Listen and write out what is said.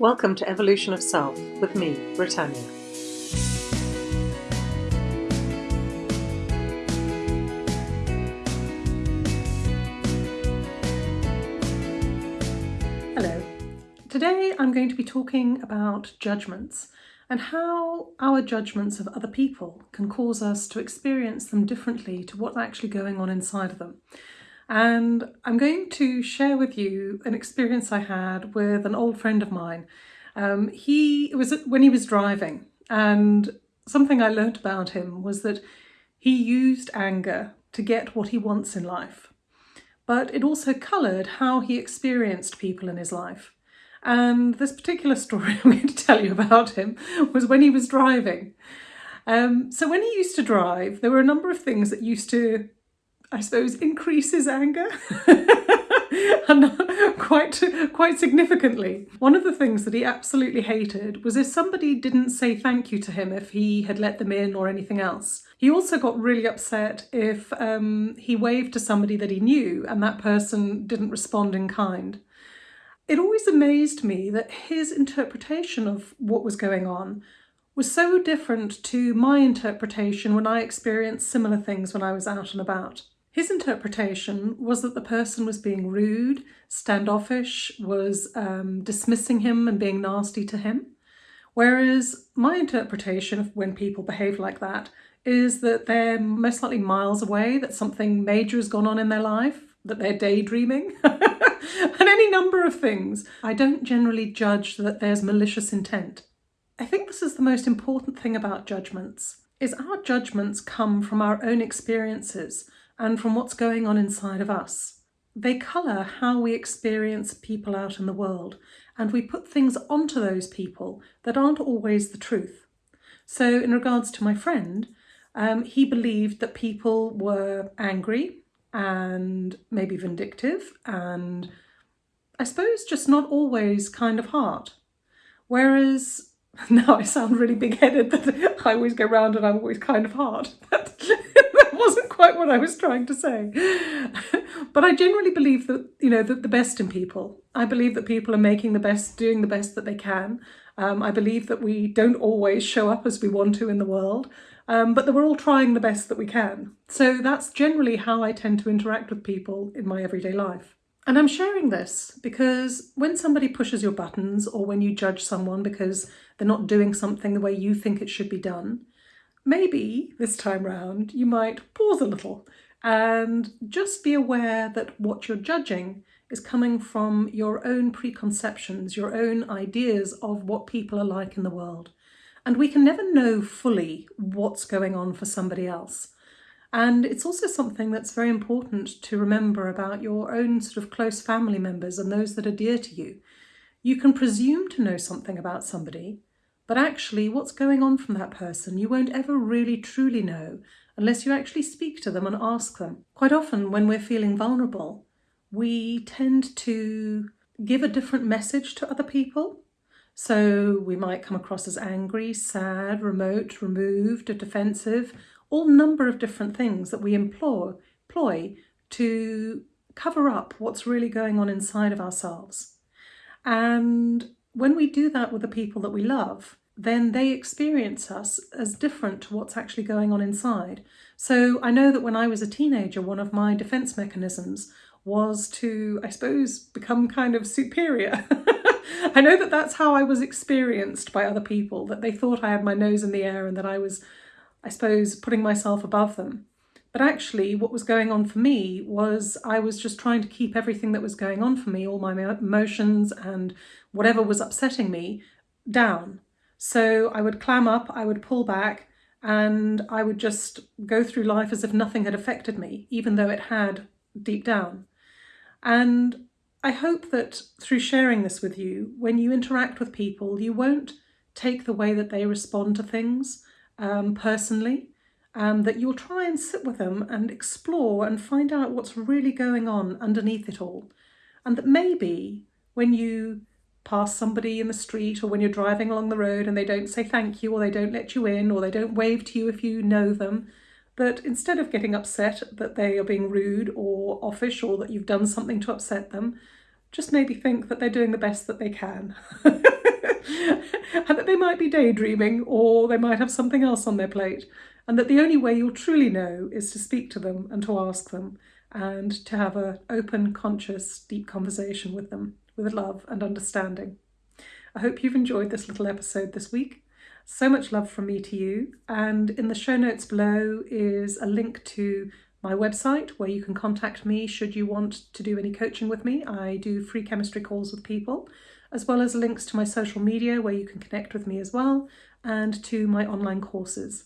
Welcome to Evolution of Self with me, Britannia. Hello. Today I'm going to be talking about judgments and how our judgments of other people can cause us to experience them differently to what's actually going on inside of them. And I'm going to share with you an experience I had with an old friend of mine. Um, he was when he was driving, and something I learnt about him was that he used anger to get what he wants in life. But it also coloured how he experienced people in his life. And this particular story I'm going to tell you about him was when he was driving. Um, so when he used to drive, there were a number of things that used to, I suppose, increases anger. and quite quite significantly. One of the things that he absolutely hated was if somebody didn't say thank you to him if he had let them in or anything else. He also got really upset if um, he waved to somebody that he knew and that person didn't respond in kind. It always amazed me that his interpretation of what was going on was so different to my interpretation when I experienced similar things when I was out and about. His interpretation was that the person was being rude, standoffish, was um, dismissing him and being nasty to him. Whereas my interpretation of when people behave like that is that they're most likely miles away, that something major has gone on in their life, that they're daydreaming. and any number of things. I don't generally judge that there's malicious intent. I think this is the most important thing about judgments, is our judgments come from our own experiences and from what's going on inside of us. They colour how we experience people out in the world, and we put things onto those people that aren't always the truth. So in regards to my friend, um, he believed that people were angry and maybe vindictive and I suppose just not always kind of heart. Whereas now I sound really big-headed that I always go round and I'm always kind of heart. wasn't quite what I was trying to say. but I generally believe that, you know, that the best in people. I believe that people are making the best, doing the best that they can. Um, I believe that we don't always show up as we want to in the world, um, but that we're all trying the best that we can. So that's generally how I tend to interact with people in my everyday life. And I'm sharing this because when somebody pushes your buttons or when you judge someone because they're not doing something the way you think it should be done, maybe this time round you might pause a little and just be aware that what you're judging is coming from your own preconceptions, your own ideas of what people are like in the world. And we can never know fully what's going on for somebody else. And it's also something that's very important to remember about your own sort of close family members and those that are dear to you. You can presume to know something about somebody, but actually what's going on from that person you won't ever really truly know unless you actually speak to them and ask them. Quite often when we're feeling vulnerable, we tend to give a different message to other people. So we might come across as angry, sad, remote, removed, or defensive, all number of different things that we employ, employ to cover up what's really going on inside of ourselves. And when we do that with the people that we love, then they experience us as different to what's actually going on inside. So I know that when I was a teenager, one of my defense mechanisms was to, I suppose, become kind of superior. I know that that's how I was experienced by other people, that they thought I had my nose in the air and that I was I suppose, putting myself above them. But actually what was going on for me was I was just trying to keep everything that was going on for me, all my emotions and whatever was upsetting me, down. So I would clam up, I would pull back, and I would just go through life as if nothing had affected me, even though it had deep down. And I hope that through sharing this with you, when you interact with people, you won't take the way that they respond to things um, personally, um, that you'll try and sit with them and explore and find out what's really going on underneath it all. And that maybe when you pass somebody in the street or when you're driving along the road and they don't say thank you or they don't let you in or they don't wave to you if you know them, that instead of getting upset that they are being rude or offish or that you've done something to upset them, just maybe think that they're doing the best that they can. and that they might be daydreaming or they might have something else on their plate. And that the only way you'll truly know is to speak to them and to ask them and to have an open, conscious, deep conversation with them with love and understanding. I hope you've enjoyed this little episode this week. So much love from me to you. And in the show notes below is a link to my website where you can contact me should you want to do any coaching with me. I do free chemistry calls with people, as well as links to my social media where you can connect with me as well, and to my online courses.